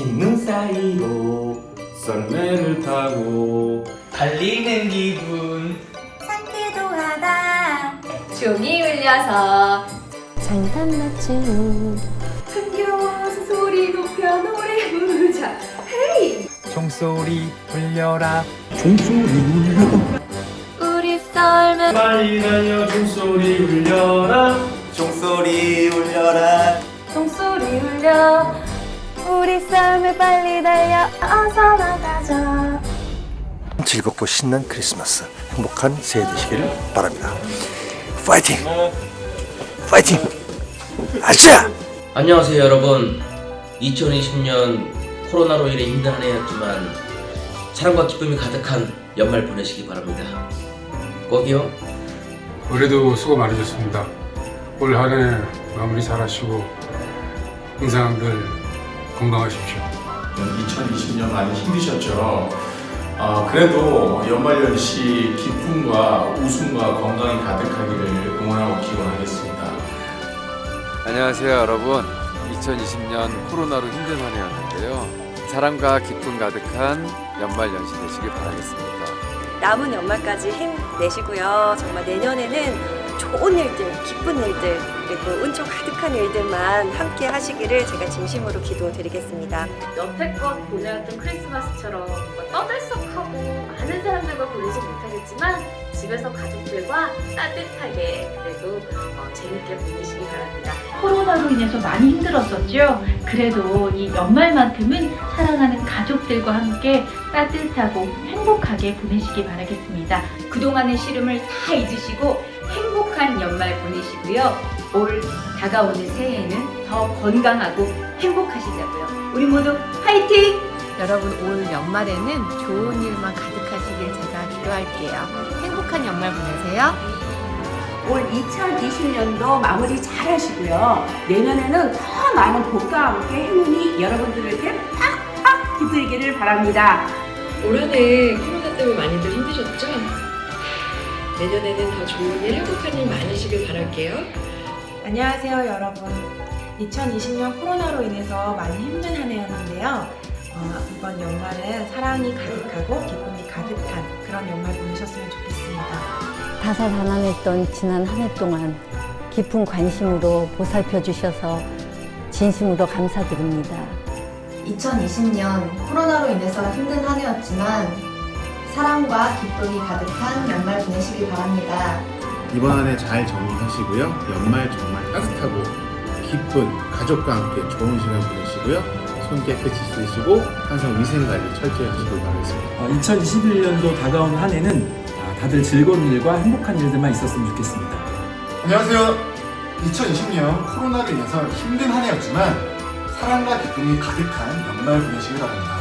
흰눈 사이로. 썰매를 타고 달리는 기분. 상쾌도하다. 종이 울려서. 장단 맞추고 흥겨워서 소리 높여 노래 부르자. 헤이! 종소리 울려라. 우리 썰매. 빨리 달려 종소리 울려라. 종소리 울려라. 종소리 울려 우리 썰매 빨리 달려 어서 나가자. 즐겁고 신난 크리스마스 행복한 새해 되시기를 바랍니다. 파이팅! 파이팅! 아자 안녕하세요 여러분. 2020년 코로나로 인해 힘든 한 해였지만 사랑과 기쁨이 가득한 연말 보내시기 바랍니다. 꼭이요. 올해도 수고 많으셨습니다. 올 한 해 마무리 잘 하시고 항상 늘 건강하십시오. 2020년 많이 힘드셨죠? 아, 그래도 연말연시 기쁨과 웃음과 건강이 가득하기를 응원하고 기원하겠습니다. 안녕하세요 여러분. 2020년 코로나로 힘든 한 해였는데요. 사랑과 기쁨 가득한 연말 연시 되시길 바라겠습니다. 남은 연말까지 힘내시고요. 정말 내년에는 좋은 일들 기쁜 일들 그리고 운총 가득한 일들만 함께 하시기를 제가 진심으로 기도드리겠습니다 여태껏 보내왔던 크리스마스처럼 떠들썩하고 많은 사람들과 보내지 못하겠지만 집에서 가족들과 따뜻하게 그래도 어, 재밌게 보내시기 바랍니다. 코로나로 인해서 많이 힘들었었죠. 그래도 이 연말만큼은 사랑하는 가족들과 함께 따뜻하고 행복하게 보내시기 바라겠습니다. 그동안의 시름을 다 잊으시고 행복한 연말 보내시고요. 올 다가오는 새해에는 더 건강하고 행복하시자고요. 우리 모두 화이팅! 여러분 올 연말에는 좋은 일만 가득하시길 제가 기도할게요 행복한 연말 보내세요 올 2020년도 마무리 잘 하시고요 내년에는 더 많은 복과 함께 행운이 여러분들에게 팍팍 깃들기를 바랍니다 올한해 코로나 때문에 많이들 힘드셨죠? 내년에는 더 좋은 일, 행복한 일 많으시길 바랄게요. 안녕하세요 여러분. 2020년 코로나로 인해서 많이 힘든 한 해였는데요. 어, 이번 연말은 사랑이 가득하고 기쁨이 가득한 그런 연말 보내셨으면 좋겠습니다. 다사다난했던 지난 한 해 동안 깊은 관심으로 보살펴 주셔서 진심으로 감사드립니다. 2020년 코로나로 인해서 힘든 한 해였지만 사랑과 기쁨이 가득한 연말 보내시길 바랍니다. 이번 한 해 잘 정리하시고요. 연말 정말 따뜻하고 기쁜 가족과 함께 좋은 시간 보내시고요. 손 깨끗이 씻으시고 항상 위생관리 철저히 하시길 바라겠습니다. 2021년도 다가오는 한 해는 아, 다들 즐거운 일과 행복한 일들만 있었으면 좋겠습니다 안녕하세요. 2020년 코로나로 인해서 힘든 한 해였지만 사랑과 기쁨이 가득한 연말 보내시길 바랍니다.